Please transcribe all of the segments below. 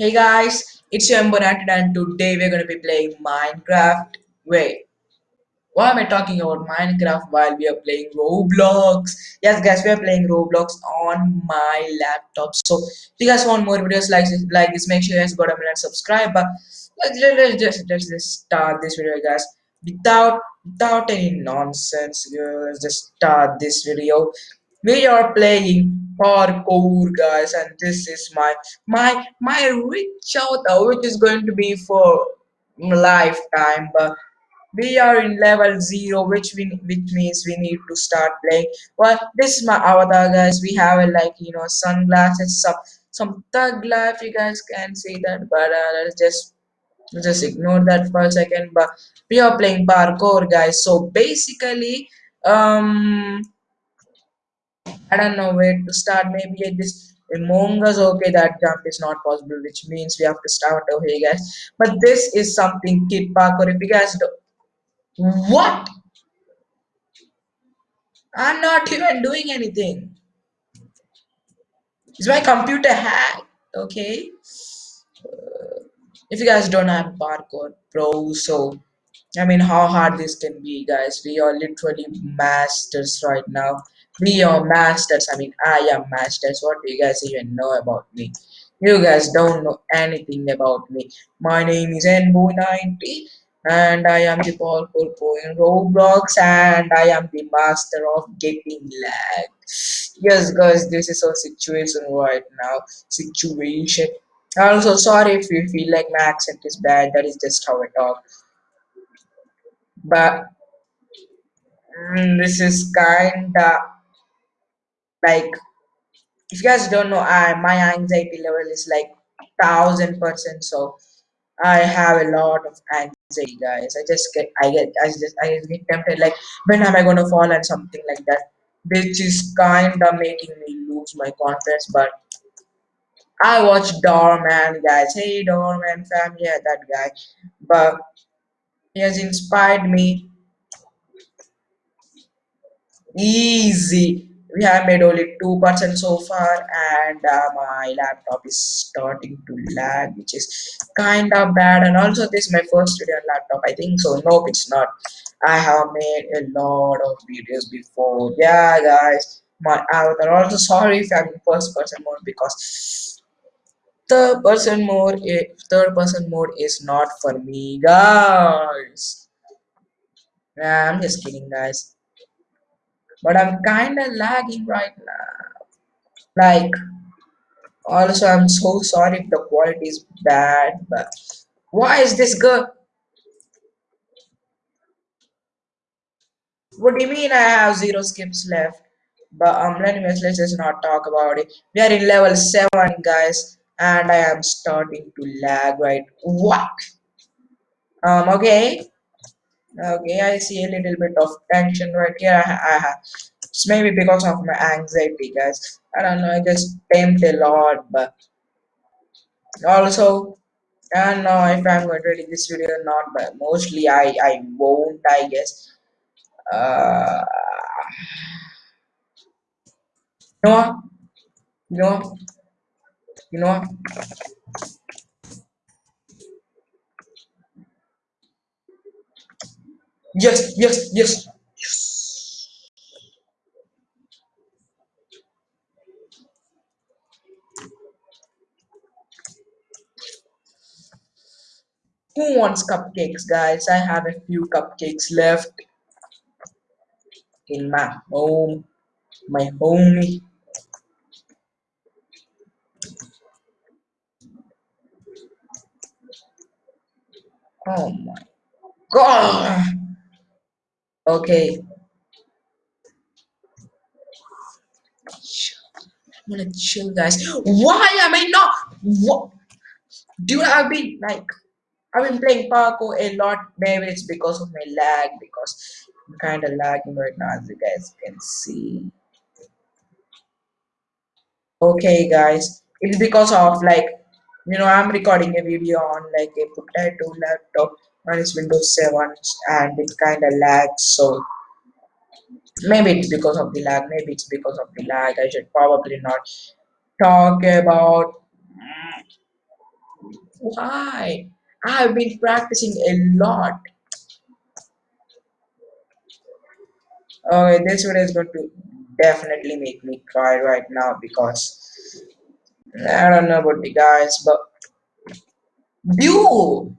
Hey guys, it's your Bonatid and today we're gonna be playing Minecraft. Wait, why am I talking about Minecraft while we are playing Roblox? Yes guys, we are playing Roblox on my laptop. So if you guys want more videos like this, like this make sure you guys go down and subscribe. But let's, let's just let's just start this video guys without without any nonsense. Let's just start this video. We are playing parkour guys and this is my my my reach out uh, which is going to be for lifetime but we are in level zero which we which means we need to start playing. Well this is my avatar guys. We have like you know sunglasses some some thug life you guys can see that but uh, let's just just ignore that for a second but we are playing parkour guys. So basically um I don't know where to start. Maybe this Among Us, okay, that jump is not possible, which means we have to start over here, guys. But this is something Kid Parkour. If you guys do what? I'm not even doing anything. Is my computer hacked? Okay. Uh, if you guys don't have Parkour Pro, so I mean, how hard this can be, guys. We are literally masters right now. We are masters. I mean, I am masters. What do you guys even know about me? You guys don't know anything about me. My name is Nbo90 and I am the powerful pro in Roblox and I am the master of getting lag. Yes, guys, this is our situation right now. Situation. Also, sorry if you feel like my accent is bad. That is just how I talk but mm, this is kinda like if you guys don't know I my anxiety level is like thousand percent. So I have a lot of anxiety guys. I just get I get I just I just get tempted. Like when am I gonna fall and something like that? Which is kinda making me lose my confidence but I watch Doorman guys. Hey Doorman fam yeah that guy. But he has inspired me easy we have made only 2% so far and uh, my laptop is starting to lag which is kind of bad. And also this is my first video on laptop i think so. Nope it's not. I have made a lot of videos before. Yeah guys my avatar also sorry if i'm in first person mode because third person mode third person mode is not for me guys. Yeah, i'm just kidding guys but I'm kind of lagging right now. Like, also, I'm so sorry if the quality is bad, but why is this good? What do you mean I have zero skips left? But um, anyways, let's just not talk about it. We are in level 7, guys, and I am starting to lag, right? What? Um, okay. Okay, I see a little bit of tension right here. I, it's maybe because of my anxiety, guys. I don't know. I just tempt a lot, but also, I don't know if I'm going to edit this video or not. But mostly, I I won't. I guess. Uh, you know, you know, you know. Yes, yes, yes, yes. Who wants cupcakes, guys? I have a few cupcakes left in my home, my homie. Oh my god. Okay. I'm gonna chill, guys. Why am I not? What? Dude, I've been like, I've been playing parkour a lot. Maybe it's because of my lag, because I'm kind of lagging right now, as you guys can see. Okay, guys, it's because of like, you know, I'm recording a video on like a potato laptop on its Windows 7, and it kind of lags. So maybe it's because of the lag. Maybe it's because of the lag. I should probably not talk about Why? I've been practicing a lot. Okay, this video is going to definitely make me cry right now because I don't know about the guys, but dude,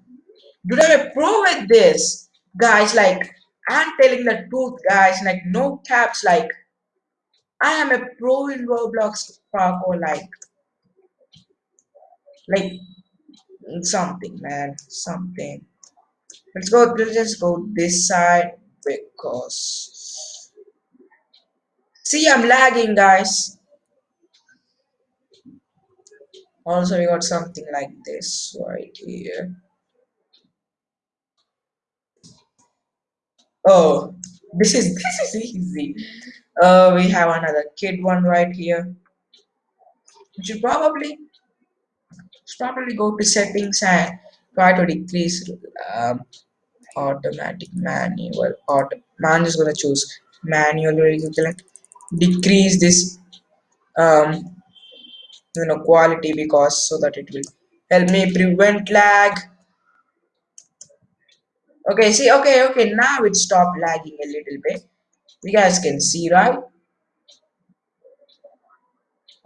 dude, I'm a pro at this, guys. Like, I'm telling the truth, guys. Like, no caps. Like, I am a pro in Roblox parkour. Like, like something, man, something. Let's go. Let's just go this side because see, I'm lagging, guys. Also, we got something like this right here. Oh, this is this is easy. Uh, we have another kid one right here. We should probably should probably go to settings and try to decrease um, automatic manual. Auto man is gonna choose manual. Decrease this um you know quality because so that it will help me prevent lag. Okay, see, okay, okay, now it stopped lagging a little bit. You guys can see, right?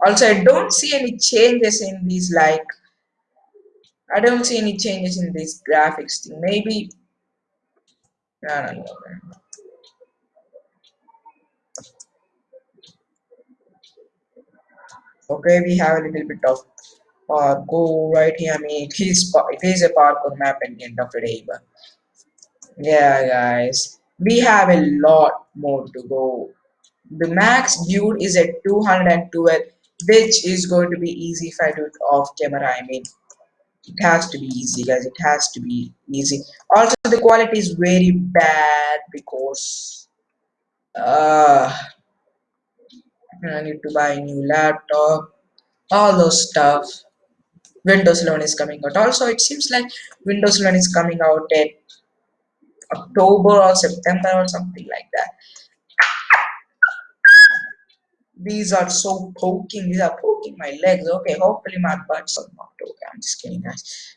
Also, I don't see any changes in these, like, I don't see any changes in this graphics thing. Maybe. Okay, we have a little bit of parkour right here. I mean, it is, it is a parkour map at the end of the day, but yeah, guys, we have a lot more to go. The max build is at 212, which is going to be easy if I do it off camera. I mean, it has to be easy, guys. It has to be easy. Also, the quality is very bad because uh, I need to buy a new laptop. All those stuff. Windows 11 is coming out. Also, it seems like Windows 11 is coming out at October or September or something like that. These are so poking. These are poking my legs. Okay, hopefully my butt's are not okay. I'm just kidding, guys.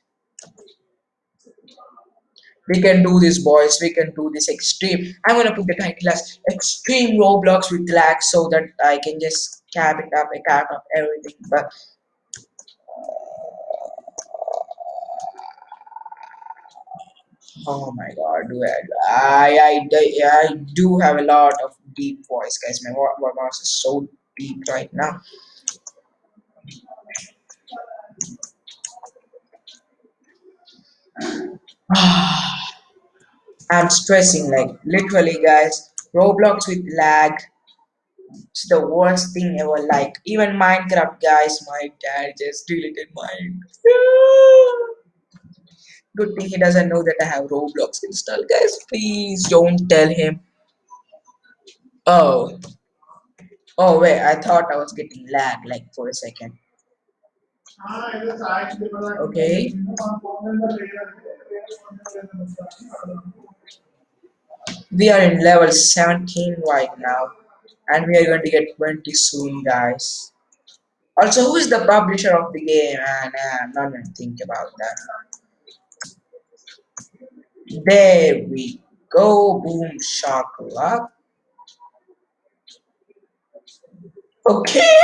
We can do this, boys. We can do this extreme. I'm gonna put the title as extreme Roblox with lag so that I can just cap it up, cap up everything. But oh my god, do I, I, I, I do have a lot of deep voice, guys. My, my voice is so deep right now. I'm stressing, like literally, guys. Roblox with lag. It's the worst thing ever. Like even Minecraft, guys. My dad just deleted mine. Good thing he doesn't know that I have Roblox installed, guys. Please don't tell him. Oh, oh wait. I thought I was getting lag, like for a second. Okay. We are in level 17 right now, and we are going to get 20 soon, guys. Also, who is the publisher of the game? And uh, I'm not going to think about that. There we go. Boom, shakala. Okay.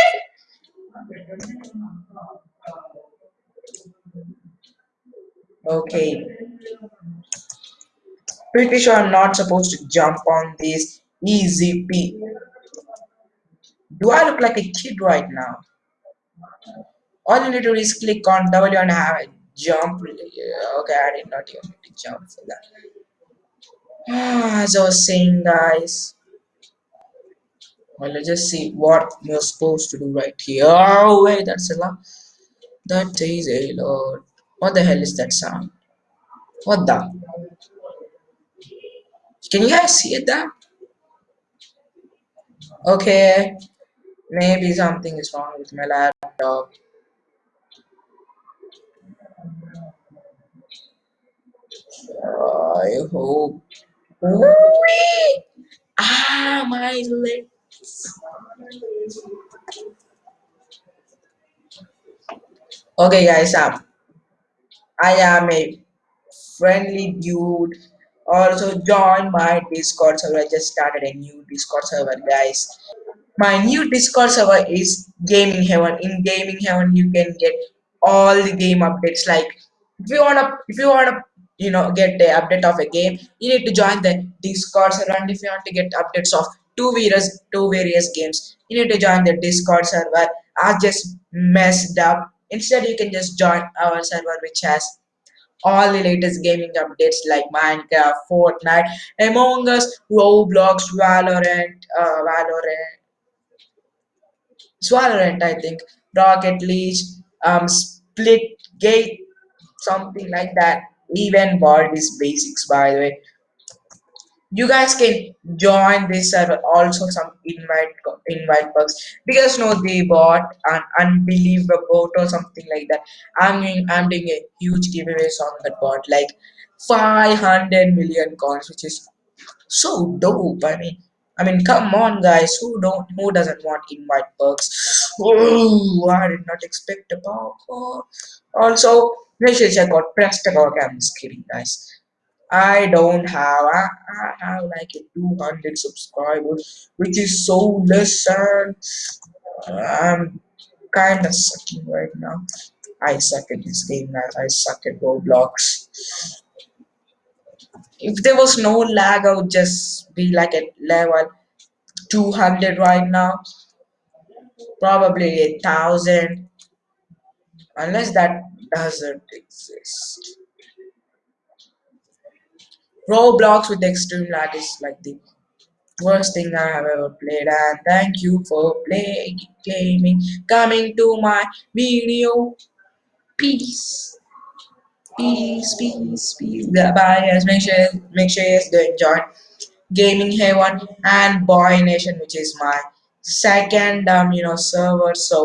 Okay. Pretty sure I'm not supposed to jump on this easy P. Do I look like a kid right now? All you need to do is click on W and have a jump. Okay, I did not even need to jump for that. Ah, as I was saying, guys. Well, let's just see what we're supposed to do right here. Oh, wait, that's a lot. That is a lot. What the hell is that sound? What the? Can you guys see it there? Okay, maybe something is wrong with my laptop. I hope. Ah, my legs. Okay, guys, um, I am a friendly dude. Also join my Discord server. I just started a new Discord server, guys. My new Discord server is Gaming Heaven. In Gaming Heaven, you can get all the game updates. Like if you wanna, if you wanna, you know, get the update of a game, you need to join the Discord server. And if you want to get updates of two various two various games, you need to join the Discord server. I just messed up. Instead, you can just join our server, which has all the latest gaming updates like Minecraft, Fortnite, Among Us, Roblox, Valorant, uh, Valorant, Valorant, I think, Rocket League, um, Split Gate, something like that. Even Baldi's Basics, by the way. You guys can join this server. Also, some invite invite bugs because no, they bought an UnbelievaBoat or something like that. I'm doing I'm doing a huge giveaways on that bot, like 500 million coins, which is so dope. I mean, I mean, come on, guys. Who don't? Who doesn't want invite perks? Oh, I did not expect a perk. Also, make sure to check out Prestago. I'm just kidding, guys. I don't have. I, I have like a 200 subscribers, which is so less. And uh, I'm kind of sucking right now. I suck at this game, guys. I suck at Roblox. If there was no lag, I would just be like at level 200 right now, probably a thousand, unless that doesn't exist. Roblox with extreme lag is like the worst thing I have ever played. And thank you for playing gaming, coming to my video. Peace, peace, peace, peace. Bye, guys. Make sure, make sure you guys enjoy Gaming Haven and Boy Nation, which is my second um you know server. So